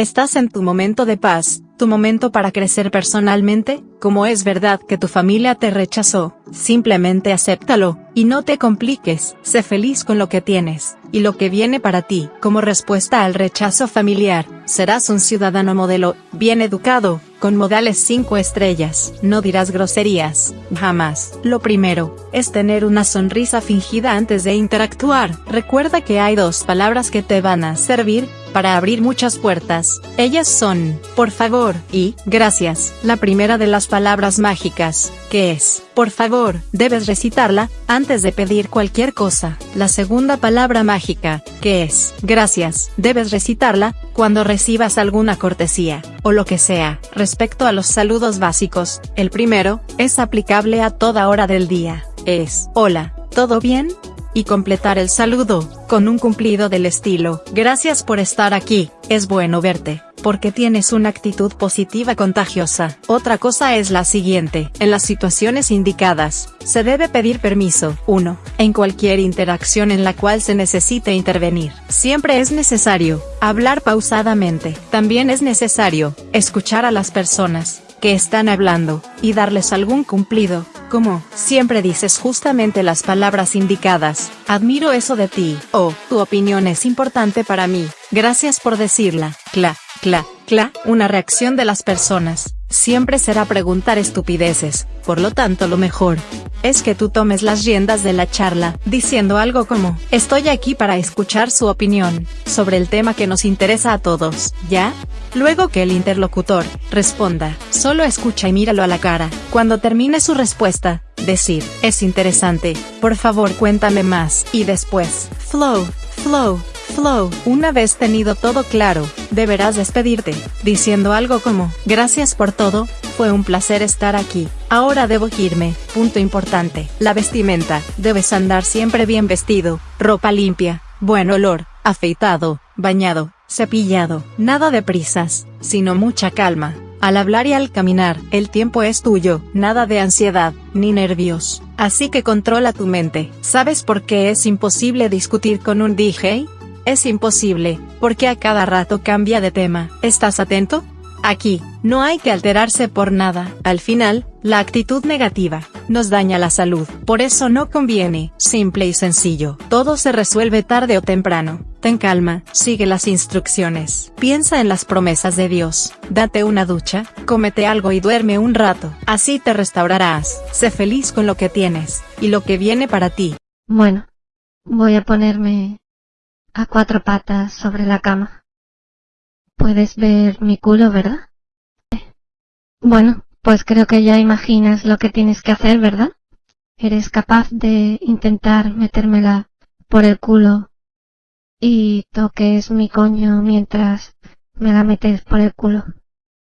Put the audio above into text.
Estás en tu momento de paz, tu momento para crecer personalmente, como es verdad que tu familia te rechazó, simplemente acéptalo, y no te compliques, sé feliz con lo que tienes, y lo que viene para ti. Como respuesta al rechazo familiar, serás un ciudadano modelo, bien educado, con modales 5 estrellas, no dirás groserías, jamás. Lo primero, es tener una sonrisa fingida antes de interactuar. Recuerda que hay dos palabras que te van a servir, para abrir muchas puertas. Ellas son, por favor, y, gracias. La primera de las palabras mágicas, que es, por favor, debes recitarla, antes de pedir cualquier cosa. La segunda palabra mágica, que es, gracias, debes recitarla, cuando recibas alguna cortesía, o lo que sea. Respecto a los saludos básicos, el primero, es aplicable a toda hora del día. Es, hola, ¿todo bien? Y completar el saludo, con un cumplido del estilo, gracias por estar aquí, es bueno verte, porque tienes una actitud positiva contagiosa. Otra cosa es la siguiente, en las situaciones indicadas, se debe pedir permiso. 1. En cualquier interacción en la cual se necesite intervenir, siempre es necesario, hablar pausadamente. También es necesario, escuchar a las personas, que están hablando, y darles algún cumplido, como, siempre dices justamente las palabras indicadas, admiro eso de ti, o, tu opinión es importante para mí, gracias por decirla, cla, cla, cla, una reacción de las personas, siempre será preguntar estupideces, por lo tanto lo mejor, es que tú tomes las riendas de la charla, diciendo algo como, estoy aquí para escuchar su opinión, sobre el tema que nos interesa a todos, ¿ya? Luego que el interlocutor, responda, solo escucha y míralo a la cara, cuando termine su respuesta, decir, es interesante, por favor cuéntame más, y después, flow, flow, flow. Una vez tenido todo claro, deberás despedirte, diciendo algo como, gracias por todo, fue un placer estar aquí, ahora debo irme, punto importante, la vestimenta, debes andar siempre bien vestido, ropa limpia, buen olor, afeitado, bañado, cepillado, nada de prisas, sino mucha calma. Al hablar y al caminar, el tiempo es tuyo, nada de ansiedad, ni nervios. Así que controla tu mente. ¿Sabes por qué es imposible discutir con un DJ? Es imposible, porque a cada rato cambia de tema. ¿Estás atento? Aquí, no hay que alterarse por nada. Al final, la actitud negativa, nos daña la salud. Por eso no conviene, simple y sencillo. Todo se resuelve tarde o temprano. Ten calma, sigue las instrucciones. Piensa en las promesas de Dios. Date una ducha, cómete algo y duerme un rato. Así te restaurarás. Sé feliz con lo que tienes, y lo que viene para ti. Bueno, voy a ponerme a cuatro patas sobre la cama. Puedes ver mi culo, ¿verdad? Bueno, pues creo que ya imaginas lo que tienes que hacer, ¿verdad? Eres capaz de intentar metérmela por el culo y toques mi coño mientras me la metes por el culo.